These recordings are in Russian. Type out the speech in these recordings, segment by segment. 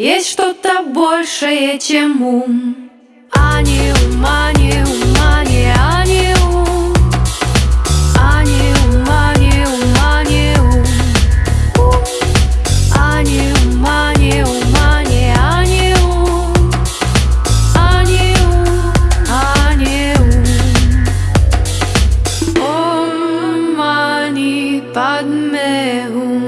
Есть что-то большее, чем ум. А не ум, а не ум, а не, а не ум. А не ум, а не ум, а не ум. А не ум, а не ум, а не, а не ум. А не ум, а не ум. Ом мани падме ум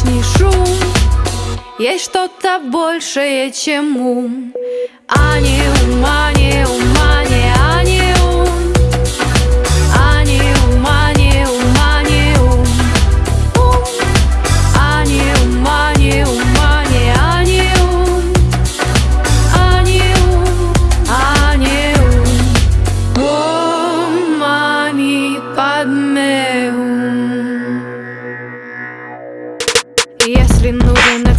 внешний шум. Есть что-то большее, чем ум. А не ум, а не ум,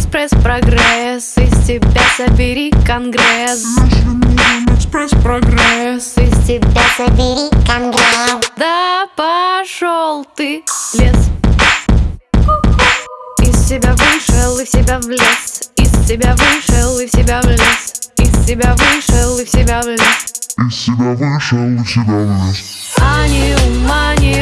нужен экспресс-прогресс Из тебя собери конгресс. Если нужен экспресс-прогресс Из тебя собери конгресс. Да пошел ты лес. Из себя вышел и в себя влез. Из себя вышел и в себя влез. Из себя вышел и в себя влез. Из себя вышел и в себя влез. Ум, а не ум, а не, а